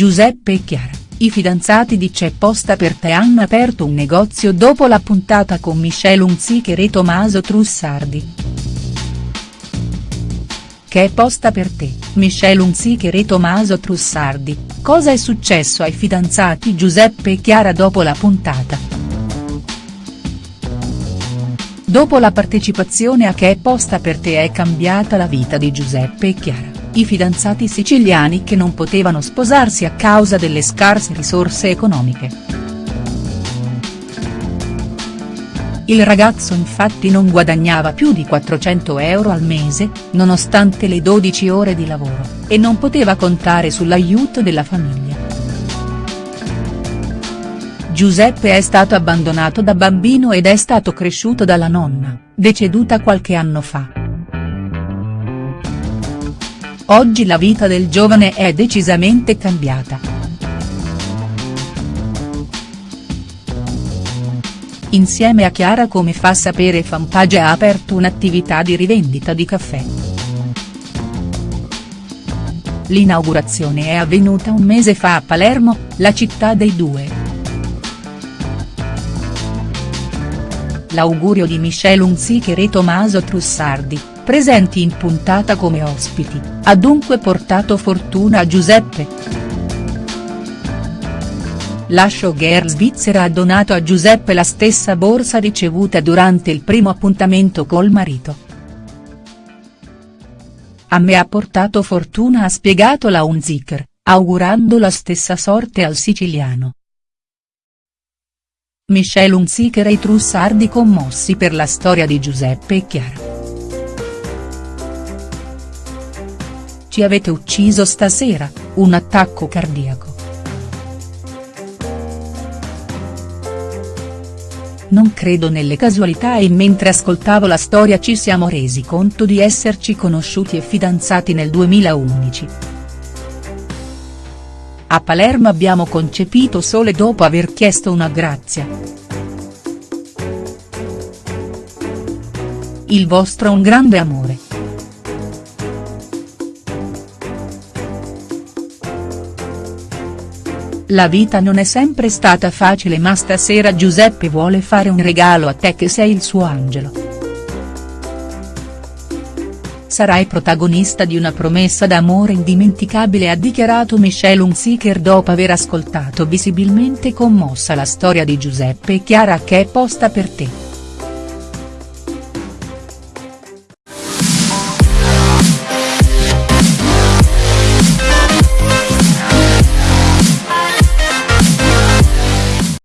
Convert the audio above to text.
Giuseppe e Chiara, i fidanzati di C'è posta per te hanno aperto un negozio dopo la puntata con Michelle Hunziker e Tommaso Trussardi. Che è posta per te, Michelle Hunziker e Tommaso Trussardi, cosa è successo ai fidanzati Giuseppe e Chiara dopo la puntata?. Dopo la partecipazione a Che è posta per te è cambiata la vita di Giuseppe e Chiara i fidanzati siciliani che non potevano sposarsi a causa delle scarse risorse economiche. Il ragazzo infatti non guadagnava più di 400 euro al mese, nonostante le 12 ore di lavoro, e non poteva contare sull'aiuto della famiglia. Giuseppe è stato abbandonato da bambino ed è stato cresciuto dalla nonna, deceduta qualche anno fa. Oggi la vita del giovane è decisamente cambiata. Insieme a Chiara come fa sapere Fanpage ha aperto un'attività di rivendita di caffè. L'inaugurazione è avvenuta un mese fa a Palermo, la città dei due. L'augurio di Michelle Hunziker e Tommaso Trussardi, presenti in puntata come ospiti, ha dunque portato fortuna a Giuseppe. La showgirl svizzera ha donato a Giuseppe la stessa borsa ricevuta durante il primo appuntamento col marito. A me ha portato fortuna ha spiegato la Unziker, augurando la stessa sorte al siciliano. Michelle Unziker e i Trussardi commossi per la storia di Giuseppe e Chiara. Ci avete ucciso stasera, un attacco cardiaco. Non credo nelle casualità e mentre ascoltavo la storia ci siamo resi conto di esserci conosciuti e fidanzati nel 2011. A Palermo abbiamo concepito sole dopo aver chiesto una grazia. Il vostro è un grande amore. La vita non è sempre stata facile ma stasera Giuseppe vuole fare un regalo a te che sei il suo angelo. Sarai protagonista di una promessa d'amore indimenticabile ha dichiarato Michelle Hunziker dopo aver ascoltato visibilmente commossa la storia di Giuseppe e Chiara che è posta per te.